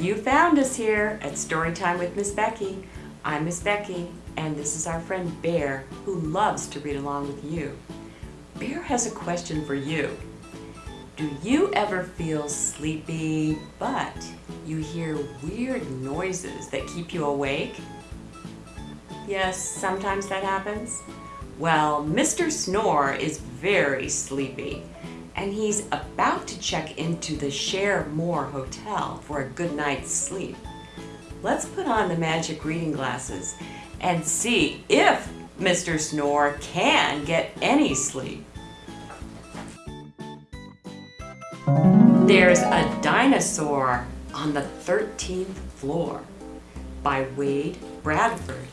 you found us here at Storytime with Miss Becky. I'm Miss Becky, and this is our friend Bear, who loves to read along with you. Bear has a question for you. Do you ever feel sleepy, but you hear weird noises that keep you awake? Yes, sometimes that happens. Well, Mr. Snore is very sleepy and he's about to check into the Share More Hotel for a good night's sleep. Let's put on the magic reading glasses and see if Mr. Snore can get any sleep. There's a dinosaur on the 13th floor by Wade Bradford.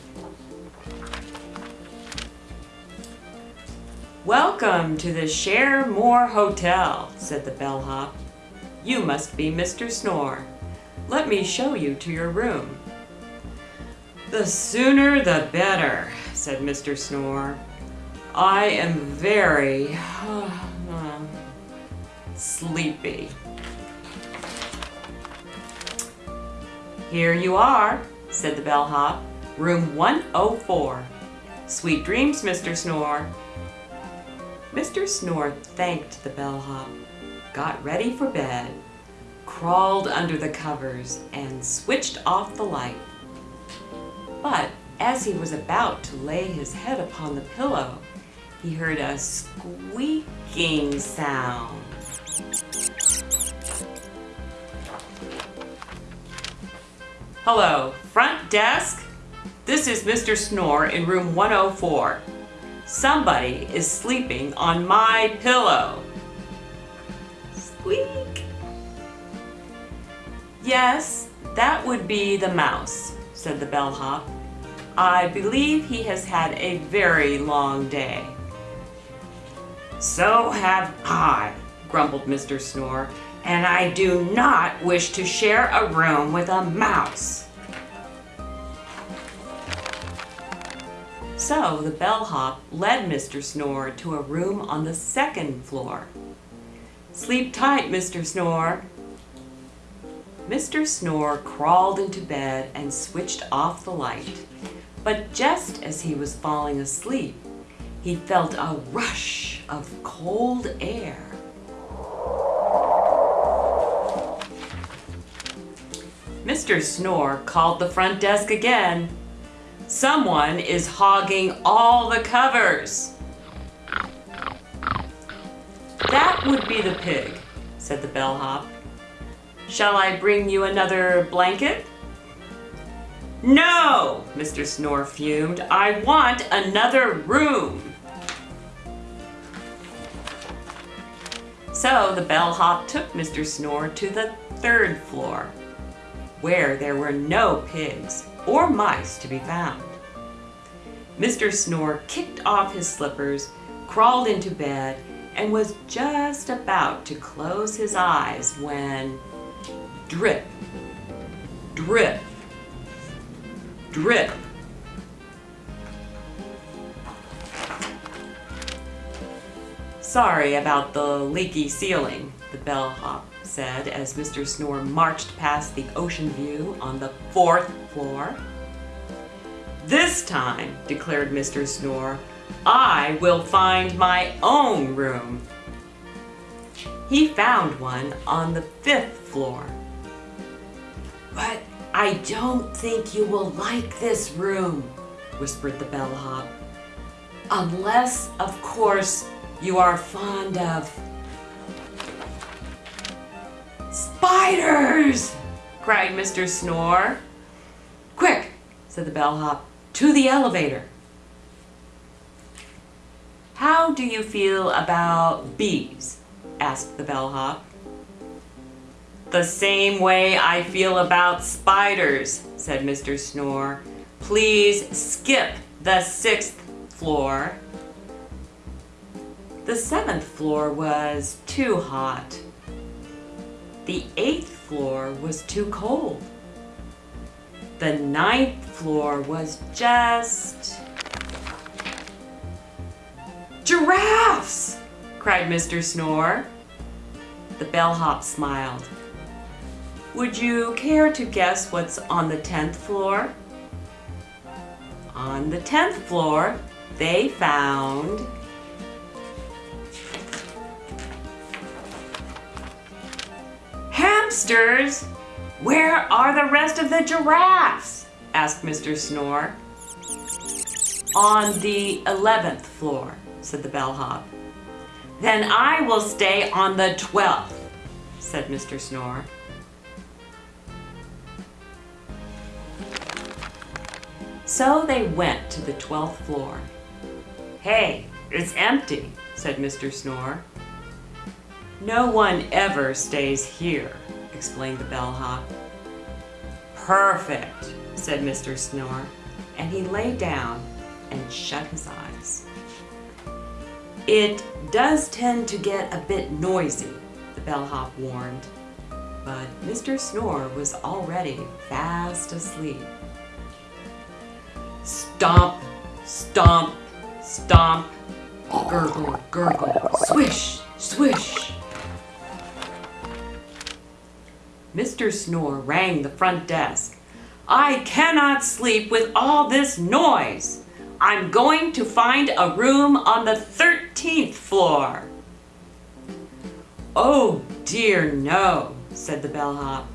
Welcome to the Share More Hotel, said the bellhop. You must be Mr. Snore. Let me show you to your room. The sooner the better, said Mr. Snore. I am very uh, sleepy. Here you are, said the bellhop. Room 104. Sweet dreams, Mr. Snore. Mr. Snore thanked the bellhop, got ready for bed, crawled under the covers, and switched off the light. But as he was about to lay his head upon the pillow, he heard a squeaking sound. Hello, front desk? This is Mr. Snore in room 104. Somebody is sleeping on my pillow. Squeak. Yes, that would be the mouse, said the bellhop. I believe he has had a very long day. So have I, grumbled Mr. Snore, and I do not wish to share a room with a mouse. So the bellhop led Mr. Snore to a room on the second floor. Sleep tight, Mr. Snore. Mr. Snore crawled into bed and switched off the light. But just as he was falling asleep, he felt a rush of cold air. Mr. Snore called the front desk again Someone is hogging all the covers. That would be the pig, said the bellhop. Shall I bring you another blanket? No, Mr. Snore fumed. I want another room. So the bellhop took Mr. Snore to the third floor, where there were no pigs or mice to be found. Mr. Snore kicked off his slippers, crawled into bed, and was just about to close his eyes when drip, drip, drip. Sorry about the leaky ceiling, the bellhop said as Mr. Snore marched past the ocean view on the fourth floor. This time, declared Mr. Snore, I will find my own room. He found one on the fifth floor. But I don't think you will like this room, whispered the bellhop. Unless, of course, you are fond of Spiders! cried Mr. Snore. Quick, said the bellhop, to the elevator. How do you feel about bees? asked the bellhop. The same way I feel about spiders, said Mr. Snore. Please skip the sixth floor. The seventh floor was too hot. The eighth floor was too cold. The ninth floor was just... Giraffes! cried Mr. Snore. The bellhop smiled. Would you care to guess what's on the 10th floor? On the 10th floor, they found hamsters. Where are the rest of the giraffes? asked Mr. Snore. On the 11th floor, said the bellhop. Then I will stay on the 12th, said Mr. Snore. So they went to the 12th floor. Hey, it's empty, said Mr. Snore. No one ever stays here, explained the bellhop. Perfect, said Mr. Snore, and he lay down and shut his eyes. It does tend to get a bit noisy, the bellhop warned, but Mr. Snore was already fast asleep. Stomp, stomp, stomp, gurgle, gurgle, swish, swish. Mr. Snore rang the front desk. I cannot sleep with all this noise. I'm going to find a room on the 13th floor. Oh dear no, said the bellhop.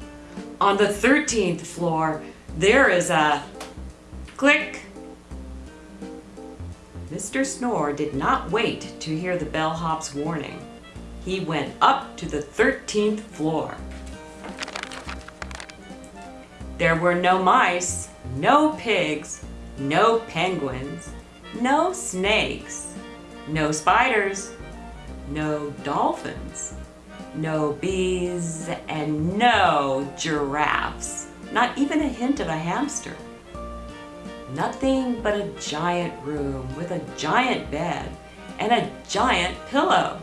On the 13th floor, there is a click. Mr. Snore did not wait to hear the bellhop's warning. He went up to the 13th floor. There were no mice, no pigs, no penguins, no snakes, no spiders, no dolphins, no bees, and no giraffes. Not even a hint of a hamster. Nothing but a giant room with a giant bed and a giant pillow.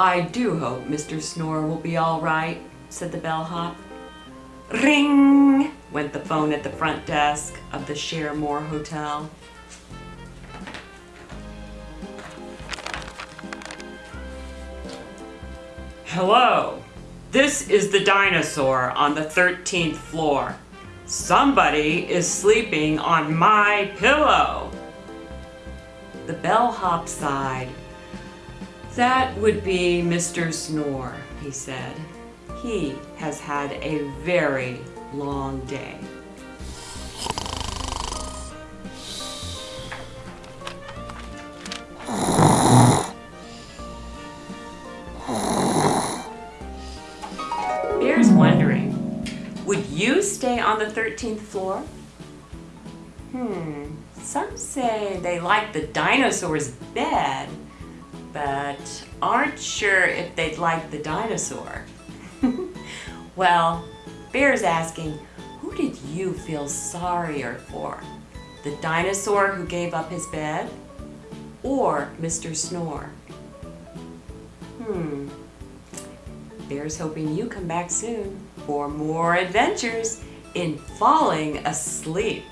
I do hope Mr. Snore will be all right, said the bellhop. Ring! went the phone at the front desk of the Sharemore Hotel. Hello, this is the dinosaur on the 13th floor. Somebody is sleeping on my pillow. The bellhop sighed. That would be Mr. Snore, he said. He has had a very long day. Bear's wondering, would you stay on the 13th floor? Hmm, some say they like the dinosaur's bed, but aren't sure if they'd like the dinosaur. well, Bear's asking, who did you feel sorrier for? The dinosaur who gave up his bed? Or Mr. Snore? Hmm. Bear's hoping you come back soon for more adventures in falling asleep.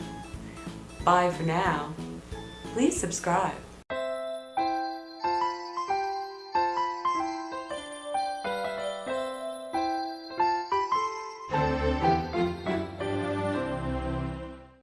Bye for now. Please subscribe.